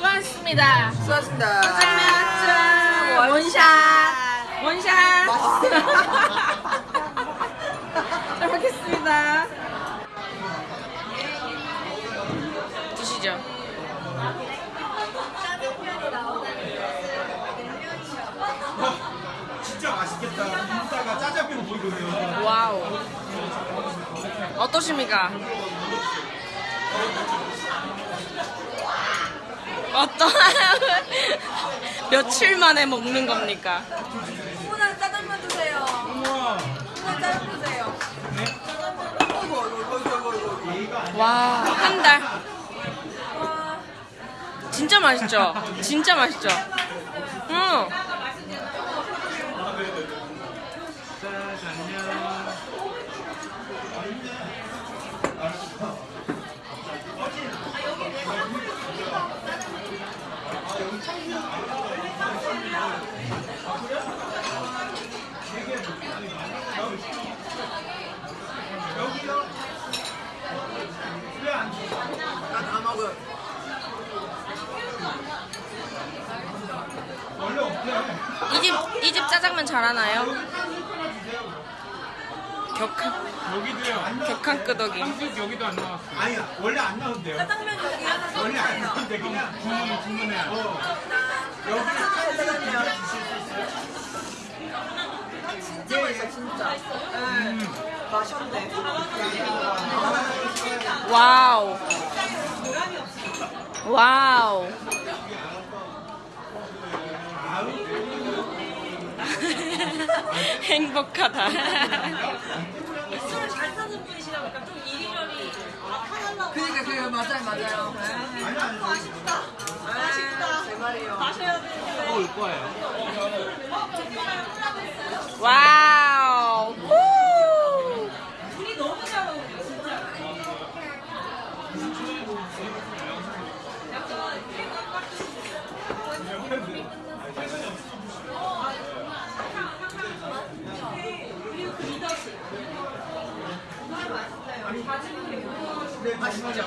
수고하셨습니다. 수고하셨습니다. 짠! 원샷! 원샷! 잘 먹겠습니다. 드시죠. 진짜 맛있겠다. 인스타가 짜장면 보이거든요. wow. 어떠십니까? 어떠나요? 며칠 만에 먹는 겁니까? 오늘 짜장면. 우와. 오늘 짜장면 어이구. 와, 한 달. 진짜 맛있죠? 진짜 맛있죠? 응. 나다 없대. 이 집, 이 집 짜장면 잘하나요? 격한, 여기도요. 격한 끄덕이. 한국 여기도 안 나왔어. 아니야. 원래 안 나온대요. 짜장면 여기 원래 안. 나 온대. 그냥 주문 주문해. 어. 여기 짜장면. 진짜 맛있어, 진짜. 네. 맛있네. 와우. wow. 행복하다. 그니까, 그니까 그 맞아요 맞아요. 네. 아쉽다 아쉽다. 네, 제 말이요. 다시 해야 되는데. 또 올 거예요. 어, wow. 우리 너무 잘 어울려 진짜. 어, 아, 어, 아, 네, 그리고 그 리더십. 정말 맛있어요. 가지고 있는 아시죠?